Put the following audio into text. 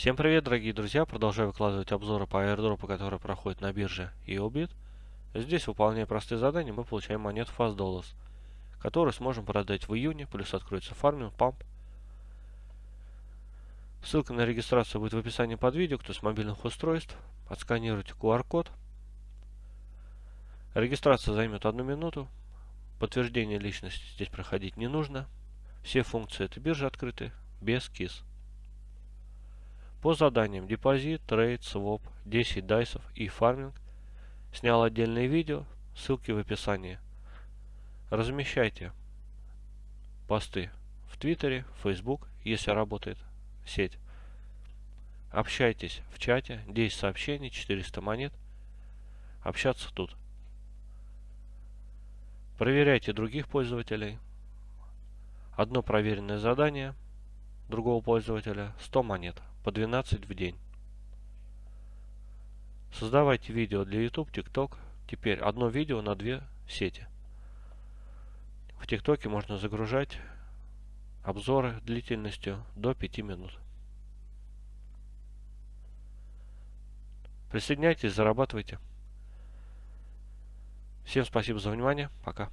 Всем привет, дорогие друзья! Продолжаю выкладывать обзоры по аирдропу, которые проходят на бирже EOBIT. Здесь, выполняя простые задания, мы получаем монету Fast Dollars, которую сможем продать в июне, плюс откроется фарминг, памп. Ссылка на регистрацию будет в описании под видео, кто с мобильных устройств. Отсканируйте QR-код. Регистрация займет одну минуту. Подтверждение личности здесь проходить не нужно. Все функции этой биржи открыты без KYC. По заданиям депозит, трейд, своп, 10 дайсов и фарминг снял отдельное видео, ссылки в описании. Размещайте посты в Твиттере, Facebook, если работает сеть. Общайтесь в чате, 10 сообщений, 400 монет. Общаться тут. Проверяйте других пользователей. Одно проверенное задание другого пользователя 100 монет по 12 в день. Создавайте видео для YouTube, TikTok. Теперь одно видео на две сети. В ТикТоке можно загружать обзоры длительностью до 5 минут. Присоединяйтесь, зарабатывайте. Всем спасибо за внимание. Пока.